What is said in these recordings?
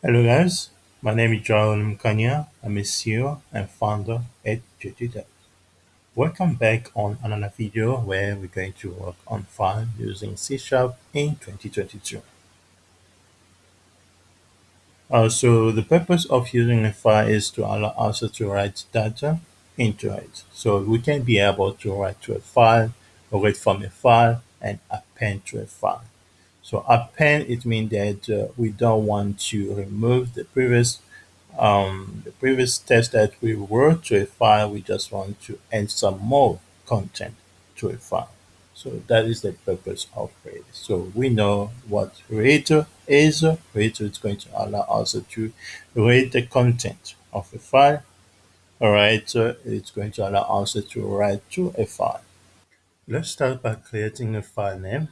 Hello guys, my name is John Mkanya. I'm a CEO and founder at JTTech. Welcome back on another video where we're going to work on file using C Sharp in 2022. Uh, so the purpose of using a file is to allow us to write data into it. So we can be able to write to a file, read from a file, and append to a file. So append, it means that uh, we don't want to remove the previous um, the previous text that we wrote to a file, we just want to add some more content to a file. So that is the purpose of Read. So we know what Reader is. Reader is going to allow us to read the content of a file. Alright, so it's going to allow us to write to a file. Let's start by creating a file name.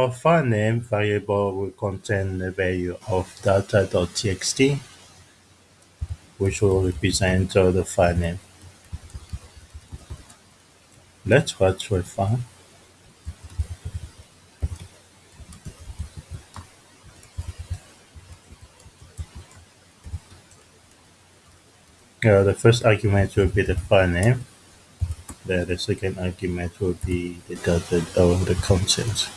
Our, our file name variable will contain the value of data.txt, which will represent uh, the file name. Let's watch a file. Uh, the first argument will be the file name. Then the second argument will be the data or the content.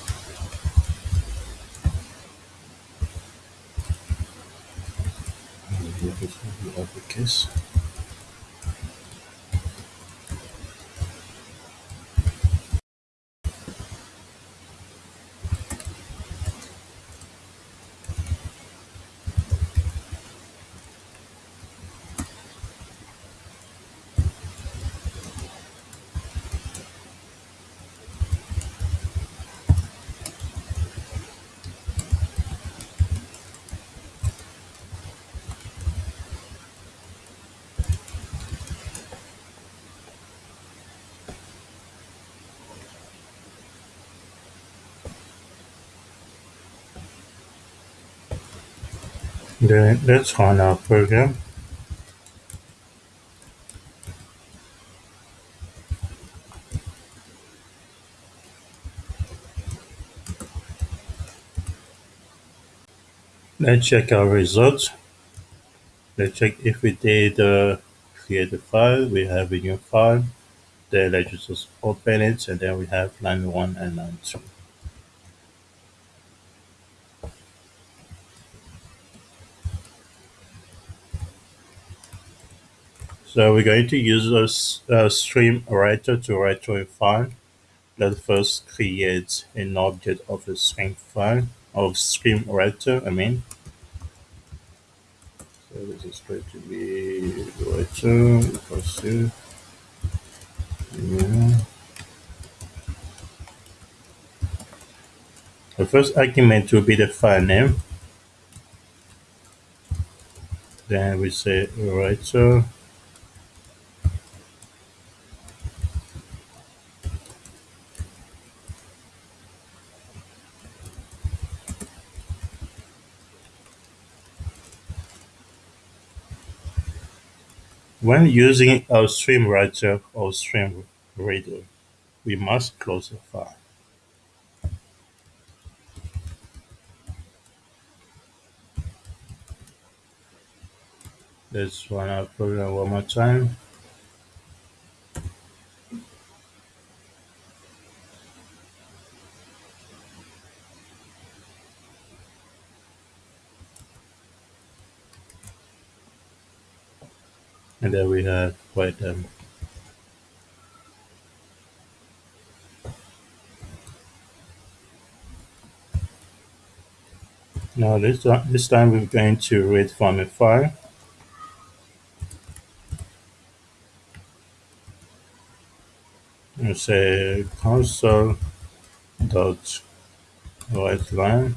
Uppercase. Let's run our program. Let's check our results. Let's check if we did uh, create a file. We have a new file. Then let's just open it and then we have line 1 and line 2. So we're going to use a, a stream writer to write to a file. Let's first create an object of a stream file, of stream writer, I mean. So this is going to be writer equals to. The first argument will be the file name. Then we say writer When using a stream writer or stream reader, we must close the file. Let's run our program one more time. And then we have quite um, Now this, this time we're going to read from a file. And say console dot write line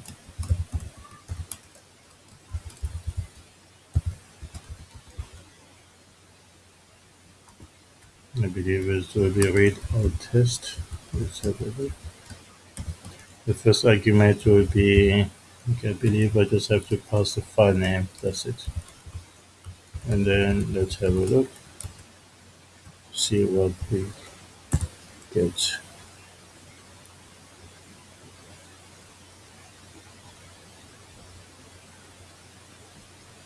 I believe it will be read or test. The first argument will be, okay, I believe I just have to pass the file name, that's it. and then let's have a look, see what we get.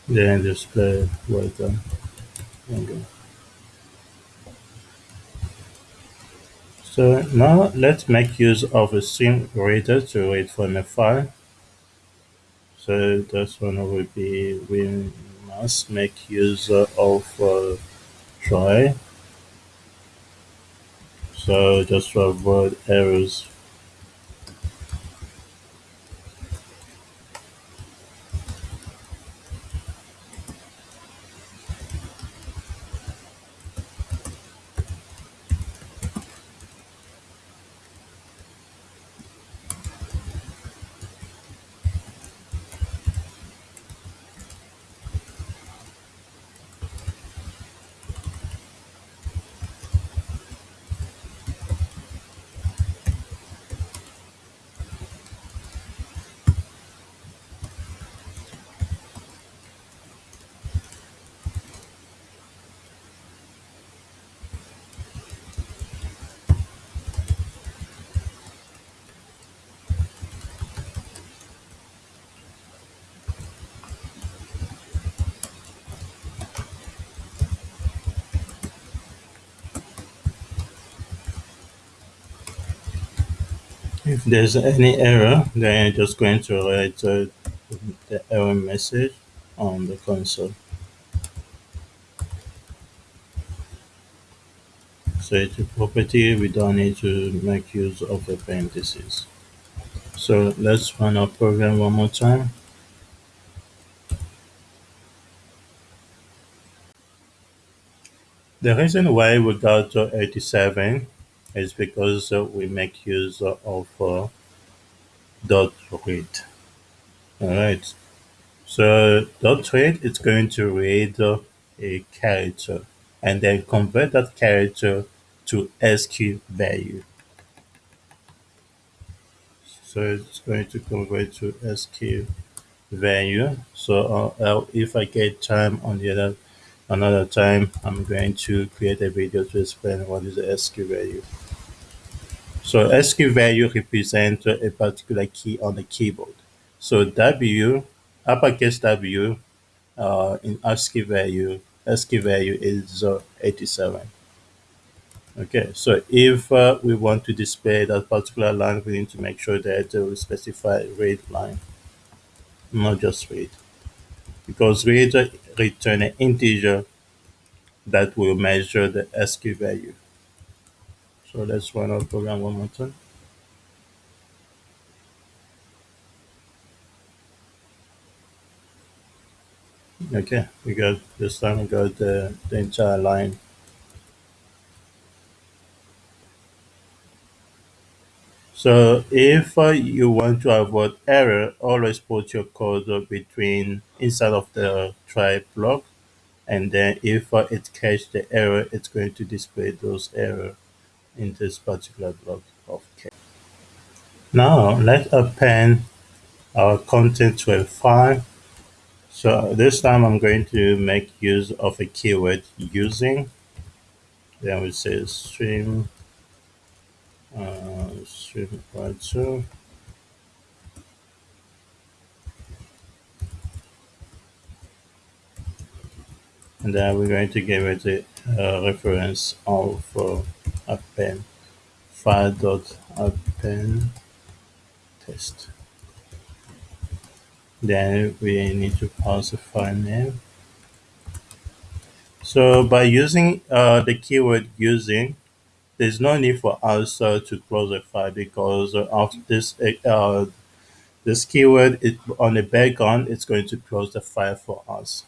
Then display right there. Okay. So now let's make use of a stream reader to read from a file. So this one will be we must make use of uh, try. So just to avoid errors. If there's any error, then I'm just going to write uh, the error message on the console. So it's a property, we don't need to make use of the parentheses. So let's run our program one more time. The reason why we got to 87 is because we make use of uh, dot read. Alright, so dot read is going to read a character and then convert that character to ASCII value. So it's going to convert to ASCII value. So uh, if I get time on the other another time, I'm going to create a video to explain what is the ASCII value. So ASCII value represents a particular key on the keyboard. So W, uppercase W, uh, in ASCII value, ASCII value is uh, 87. Okay, so if uh, we want to display that particular line, we need to make sure that uh, we specify read line, not just read. Because read return an integer that will measure the ASCII value. So let's run our program one more time. Okay, we got this time we got the, the entire line. So if uh, you want to avoid error, always put your code between inside of the try block, and then if uh, it catches the error, it's going to display those error in this particular block of code. Now let's append our content to a file. So this time I'm going to make use of a keyword using. Then we say stream stream writer. and then we're going to give it a uh, reference of uh, append file dot append test. Then we need to pass a file name. So by using uh, the keyword using, there's no need for us uh, to close a file because of this uh, this keyword it, on the background, it's going to close the file for us.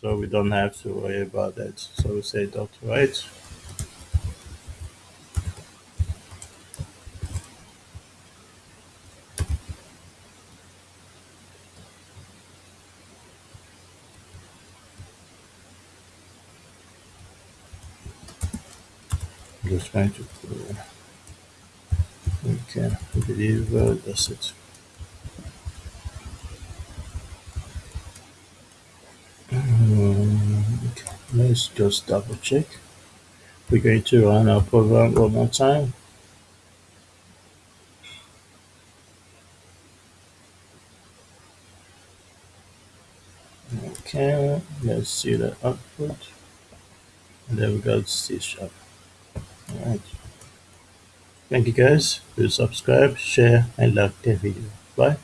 So we don't have to worry about that. So we say dot write. Just trying to okay I believe uh, that's it Let's just double check. We're going to run our program one more time. Okay, let's see the output. And there we go, C sharp. Alright. Thank you guys. Please subscribe, share, and like the video. Bye.